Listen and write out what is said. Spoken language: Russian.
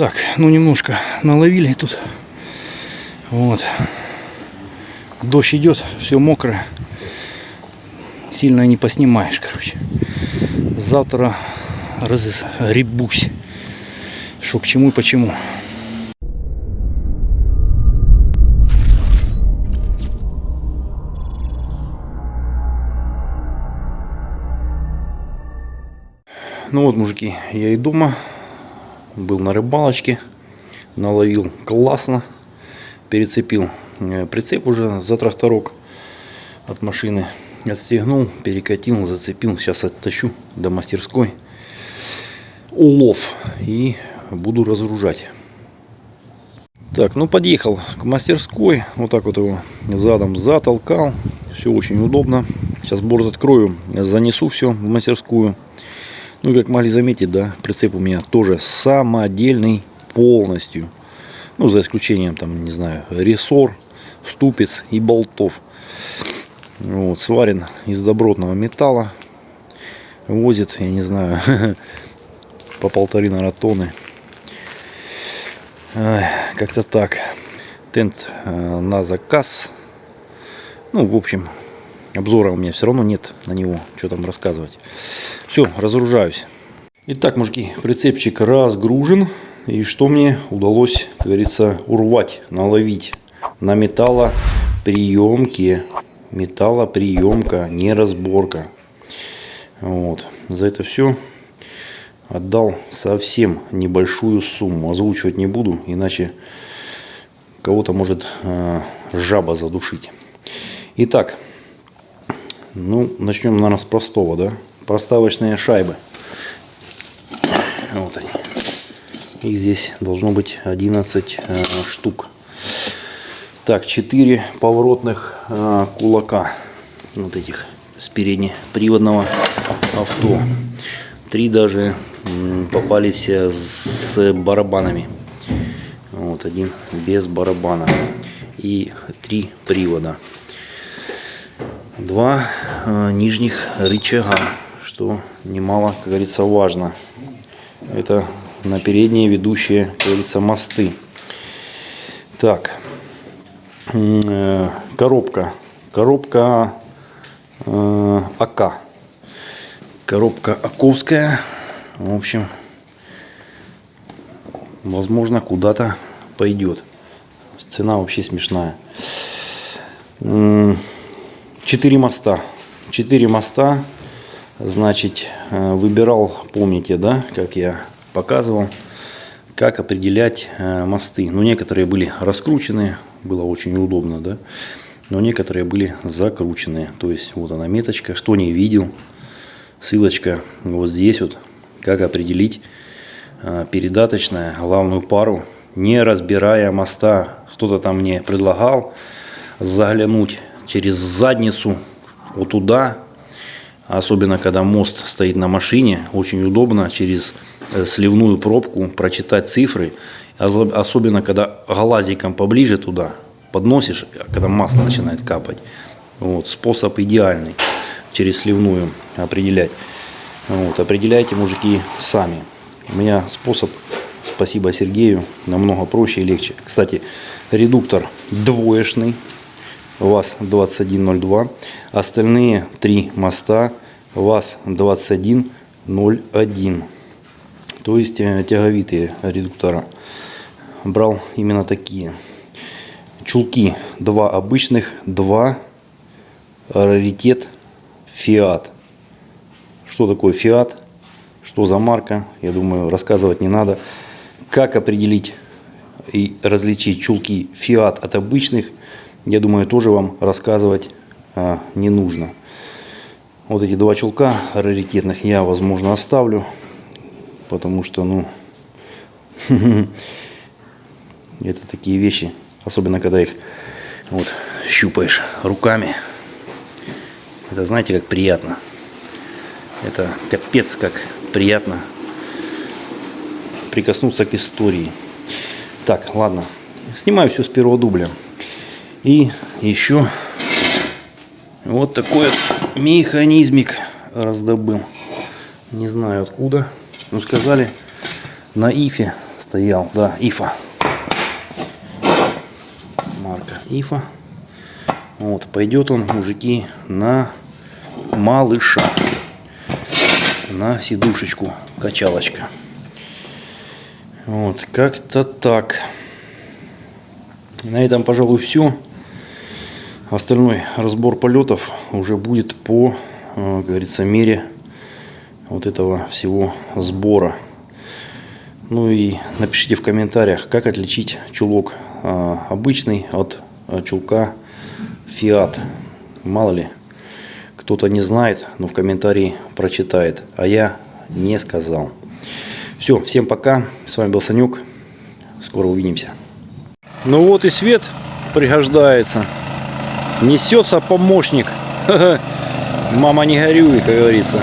Так, ну немножко наловили тут. Вот. Дождь идет, все мокрое. Сильно не поснимаешь, короче. Завтра разгребусь. Что к чему и почему. Ну вот, мужики, я и дома. Был на рыбалочке. Наловил классно. Перецепил э, прицеп уже за тракторок от машины. Отстегнул, перекатил, зацепил. Сейчас оттащу до мастерской. Улов. И буду разгружать. Так, ну подъехал к мастерской. Вот так вот его задом затолкал. Все очень удобно. Сейчас борт открою, занесу все в мастерскую. Ну, как могли заметить, да, прицеп у меня тоже самодельный полностью. Ну, за исключением, там, не знаю, рессор, ступиц и болтов. Вот, сварен из добротного металла. Возит, я не знаю, по полторы, тонны. Как-то так. Тент э, на заказ. Ну, в общем, обзора у меня все равно нет на него, что там рассказывать. Все, разгружаюсь. Итак, мужики, прицепчик разгружен. И что мне удалось, как говорится, урвать, наловить на металлоприемке. Металлоприемка, не разборка. Вот. За это все отдал совсем небольшую сумму. Озвучивать не буду, иначе кого-то может э, жаба задушить. Итак, ну, начнем, наверное, с простого, да? Проставочные шайбы. Вот они. Их здесь должно быть 11 э, штук. Так, 4 поворотных э, кулака. Вот этих с переднеприводного авто. Три даже попались э, с барабанами. Вот один без барабана. И три привода два нижних рычага, что немало, как говорится, важно. Это на передние ведущие, как говорится, мосты. Так, э, коробка. Коробка э, АК. Коробка Аковская. В общем, возможно, куда-то пойдет. Цена вообще смешная. 4 моста. 4 моста. Значит, э, выбирал, помните, да, как я показывал, как определять э, мосты. Ну, некоторые были раскручены, было очень удобно, да. Но некоторые были закрученные. То есть, вот она меточка. Кто не видел, ссылочка вот здесь вот. Как определить э, передаточная главную пару, не разбирая моста. Кто-то там мне предлагал заглянуть через задницу вот туда. Особенно, когда мост стоит на машине, очень удобно через э, сливную пробку прочитать цифры. Особенно, когда глазиком поближе туда подносишь, а когда масло начинает капать. Вот, способ идеальный через сливную определять. Вот, определяйте, мужики, сами. У меня способ, спасибо Сергею, намного проще и легче. Кстати, редуктор двоечный, ВАЗ-2102. Остальные три моста ВАЗ-2101. То есть э, тяговитые редуктора. Брал именно такие. Чулки два обычных, два раритет Фиат. Что такое Фиат? Что за марка? Я думаю, рассказывать не надо. Как определить и различить чулки Фиат от обычных я думаю, тоже вам рассказывать а, не нужно. Вот эти два чулка раритетных я, возможно, оставлю, потому что, ну, это такие вещи, особенно когда их вот щупаешь руками. Это знаете, как приятно. Это капец, как приятно прикоснуться к истории. Так, ладно. Снимаю все с первого дубля. И еще вот такой вот механизмик раздобыл. Не знаю откуда. Ну сказали, на ифе стоял. Да, Ифа. Марка Ифа. Вот, пойдет он, мужики, на малыша. На сидушечку, качалочка. Вот, как-то так. На этом, пожалуй, все. Остальной разбор полетов уже будет по, э, как говорится, мере вот этого всего сбора. Ну и напишите в комментариях, как отличить чулок э, обычный от э, чулка Fiat. Мало ли, кто-то не знает, но в комментарии прочитает, а я не сказал. Все, всем пока. С вами был Санек. Скоро увидимся. Ну вот и свет пригождается. Несется помощник. Мама не горюй, как говорится.